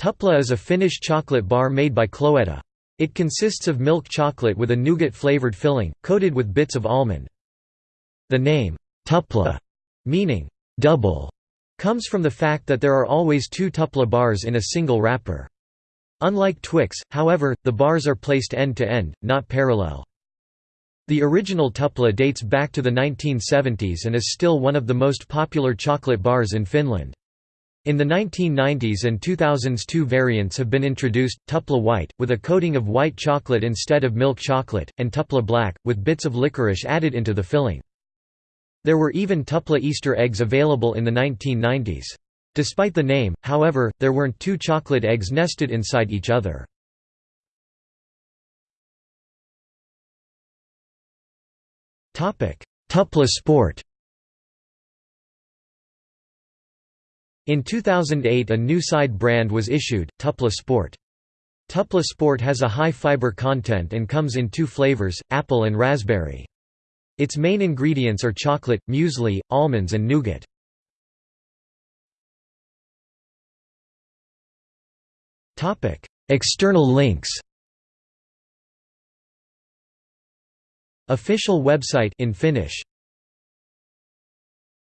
Tupla is a Finnish chocolate bar made by Cloetta. It consists of milk chocolate with a nougat-flavored filling, coated with bits of almond. The name, Tupla, meaning double, comes from the fact that there are always two Tupla bars in a single wrapper. Unlike Twix, however, the bars are placed end-to-end, -end, not parallel. The original Tupla dates back to the 1970s and is still one of the most popular chocolate bars in Finland. In the 1990s and 2000s two variants have been introduced, Tupla White, with a coating of white chocolate instead of milk chocolate, and Tupla Black, with bits of licorice added into the filling. There were even Tupla Easter eggs available in the 1990s. Despite the name, however, there weren't two chocolate eggs nested inside each other. Tupla Sport In 2008 a new side brand was issued, Tupla Sport. Tupla Sport has a high fiber content and comes in two flavors, apple and raspberry. Its main ingredients are chocolate, muesli, almonds and nougat. External links Official website in Finnish